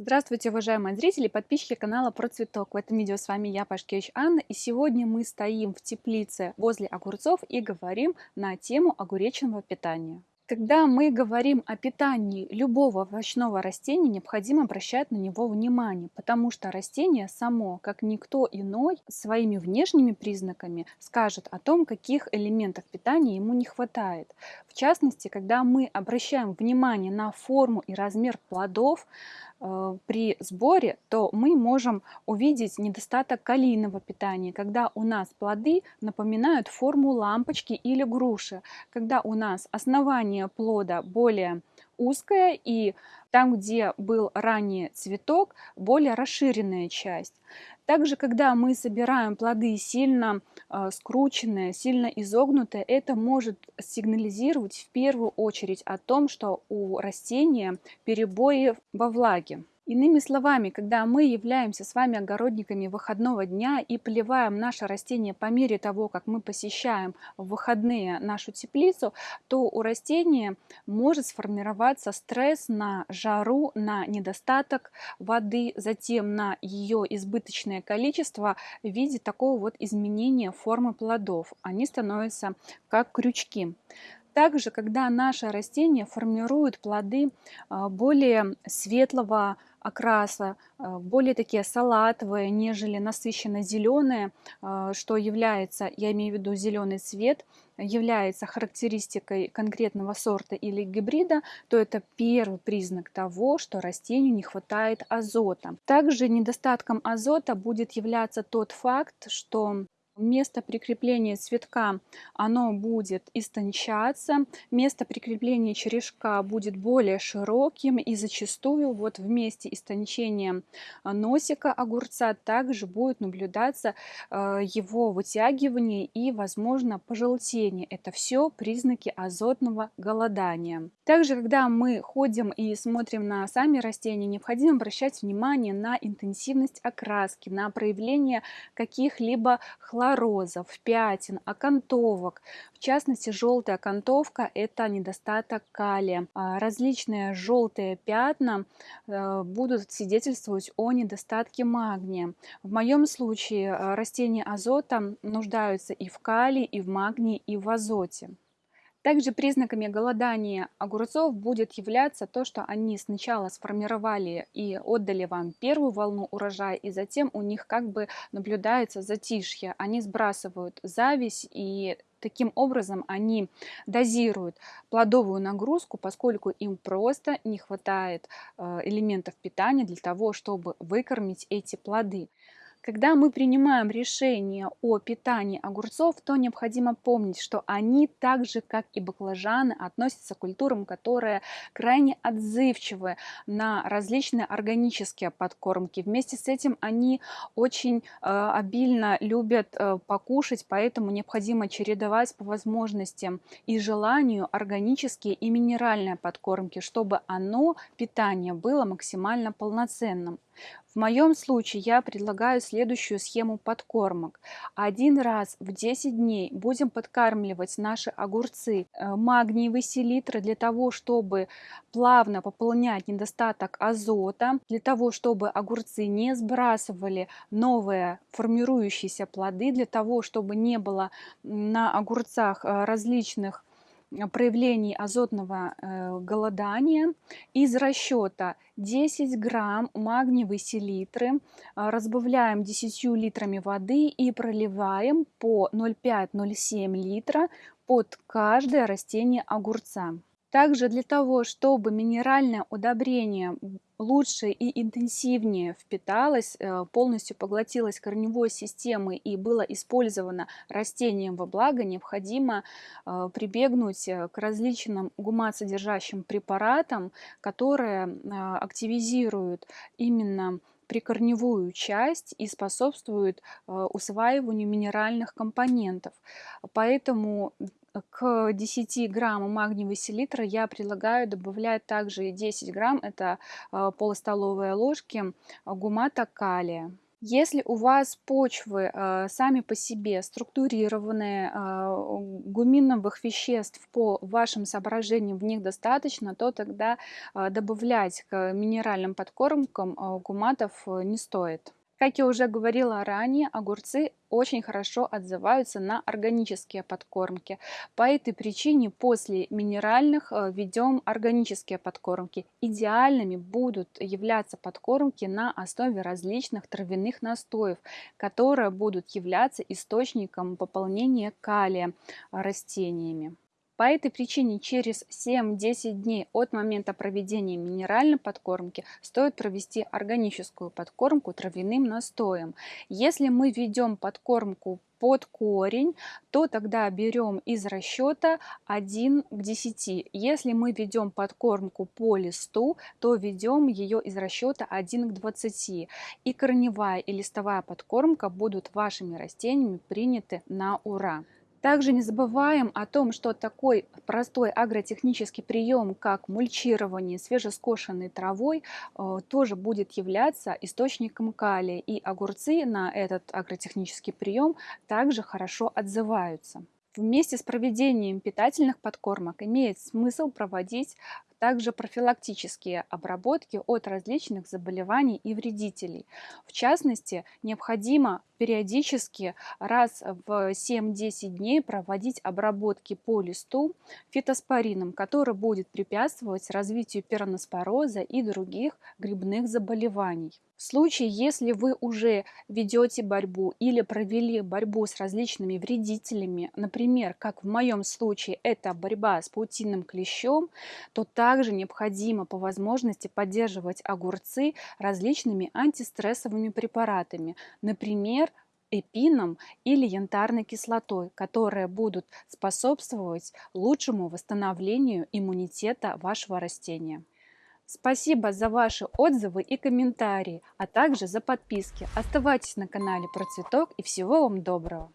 Здравствуйте, уважаемые зрители и подписчики канала Про Цветок. В этом видео с вами я, Пашкевич Анна, и сегодня мы стоим в теплице возле огурцов и говорим на тему огуречного питания. Когда мы говорим о питании любого овощного растения, необходимо обращать на него внимание, потому что растение само, как никто иной, своими внешними признаками скажет о том, каких элементов питания ему не хватает. В частности, когда мы обращаем внимание на форму и размер плодов, при сборе, то мы можем увидеть недостаток калийного питания, когда у нас плоды напоминают форму лампочки или груши, когда у нас основание плода более узкая и там, где был ранее цветок, более расширенная часть. Также, когда мы собираем плоды сильно э, скрученные, сильно изогнутые, это может сигнализировать в первую очередь о том, что у растения перебои во влаге. Иными словами, когда мы являемся с вами огородниками выходного дня и поливаем наше растение по мере того, как мы посещаем в выходные нашу теплицу, то у растения может сформироваться стресс на жару, на недостаток воды, затем на ее избыточное количество в виде такого вот изменения формы плодов. Они становятся как крючки. Также, когда наше растение формирует плоды а, более светлого окраса, а, более такие салатовые, нежели насыщенно зеленые, а, что является, я имею в виду зеленый цвет, является характеристикой конкретного сорта или гибрида, то это первый признак того, что растению не хватает азота. Также недостатком азота будет являться тот факт, что место прикрепления цветка оно будет истончаться, место прикрепления черешка будет более широким и зачастую вот в месте истончения а, носика огурца также будет наблюдаться а, его вытягивание и возможно пожелтение. Это все признаки азотного голодания. Также, когда мы ходим и смотрим на сами растения, необходимо обращать внимание на интенсивность окраски, на проявление каких-либо хлоров хлорозов, пятен, окантовок. В частности, желтая окантовка – это недостаток калия. А различные желтые пятна э, будут свидетельствовать о недостатке магния. В моем случае э, растения азота нуждаются и в калии, и в магнии, и в азоте. Также признаками голодания огурцов будет являться то, что они сначала сформировали и отдали вам первую волну урожая, и затем у них как бы наблюдается затишье. Они сбрасывают зависть и Таким образом, они дозируют плодовую нагрузку, поскольку им просто не хватает э, элементов питания для того, чтобы выкормить эти плоды. Когда мы принимаем решение о питании огурцов, то необходимо помнить, что они так же, как и баклажаны, относятся к культурам, которые крайне отзывчивы на различные органические подкормки. Вместе с этим они очень э, обильно любят э, покушать, поэтому необходимо чередовать по возможностям и желанию органические и минеральные подкормки, чтобы оно, питание, было максимально полноценным. В моем случае я предлагаю следующую схему подкормок. Один раз в 10 дней будем подкармливать наши огурцы э, магниевые селитры для того, чтобы плавно пополнять недостаток азота, для того, чтобы огурцы не сбрасывали новые формирующиеся плоды, для того, чтобы не было на огурцах э, различных проявлений азотного э, голодания из расчета 10 грамм магниевой селитры а, разбавляем 10 литрами воды и проливаем по 0,5-0,7 литра под каждое растение огурца. Также для того, чтобы минеральное удобрение лучше и интенсивнее впиталось, э, полностью поглотилось корневой системой и было использовано растением во благо, необходимо э, прибегнуть э, к различным гумат-содержащим препаратам, которые активизируют именно прикорневую часть и способствуют усваиванию минеральных компонентов. Поэтому к 10 граммам магниевой селитры я предлагаю добавлять также 10 грамм, это а, полустоловые ложки гумата калия. Если у вас почвы э, сами по себе структурированные, гуминовых веществ по вашим соображениям в них достаточно, то тогда добавлять к минеральным подкормкам гуматов э, не стоит. Как я уже говорила ранее, огурцы очень хорошо отзываются на органические подкормки. По этой причине после минеральных э, ведем органические подкормки. Идеальными будут являться подкормки на основе различных травяных настоев, которые будут являться источником пополнения калия растениями. По этой причине через 7-10 дней от момента проведения минеральной подкормки стоит провести органическую подкормку травяным настоем. Если мы ведем подкормку под корень, то тогда берем из расчета 1 к 10. Если мы ведем подкормку по листу, то ведем ее из расчета 1 к 20. И корневая и листовая подкормка будут вашими растениями приняты на ура. Также не забываем о том, что такой простой агротехнический прием, как мульчирование свежескошенной травой, э, тоже будет являться источником калия. И огурцы на этот агротехнический прием также хорошо отзываются. Вместе с проведением питательных подкормок имеет смысл проводить также профилактические обработки от различных заболеваний и вредителей. В частности, необходимо периодически раз в 7-10 дней проводить обработки по листу фитоспорином, который будет препятствовать развитию пероноспороза и других грибных заболеваний. В случае, если вы уже ведете борьбу или провели борьбу с различными вредителями, например, как в моем случае это борьба с паутинным клещом, то также необходимо по возможности поддерживать огурцы различными антистрессовыми препаратами, например, эпином или янтарной кислотой, которые будут способствовать лучшему восстановлению иммунитета вашего растения. Спасибо за ваши отзывы и комментарии, а также за подписки. Оставайтесь на канале Про Цветок и всего вам доброго!